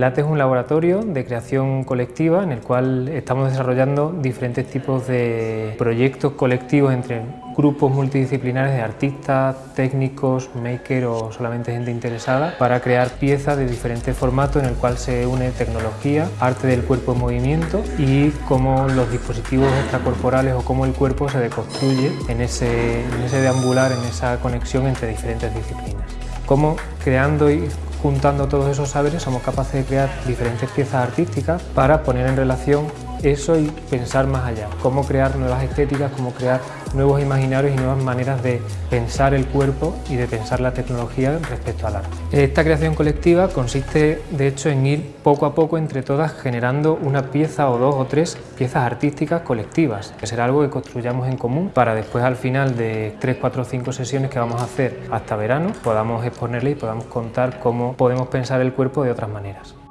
LATE es un laboratorio de creación colectiva en el cual estamos desarrollando diferentes tipos de proyectos colectivos entre grupos multidisciplinares de artistas, técnicos, makers o solamente gente interesada para crear piezas de diferentes formatos en el cual se une tecnología, arte del cuerpo en movimiento y cómo los dispositivos extracorporales o cómo el cuerpo se deconstruye en ese, en ese deambular, en esa conexión entre diferentes disciplinas. Cómo creando y juntando todos esos saberes somos capaces de crear diferentes piezas artísticas para poner en relación eso y pensar más allá, cómo crear nuevas estéticas, cómo crear nuevos imaginarios y nuevas maneras de pensar el cuerpo y de pensar la tecnología respecto al arte. Esta creación colectiva consiste de hecho en ir poco a poco entre todas generando una pieza o dos o tres piezas artísticas colectivas, que será algo que construyamos en común para después al final de tres, cuatro o cinco sesiones que vamos a hacer hasta verano podamos exponerle y podamos contar cómo podemos pensar el cuerpo de otras maneras.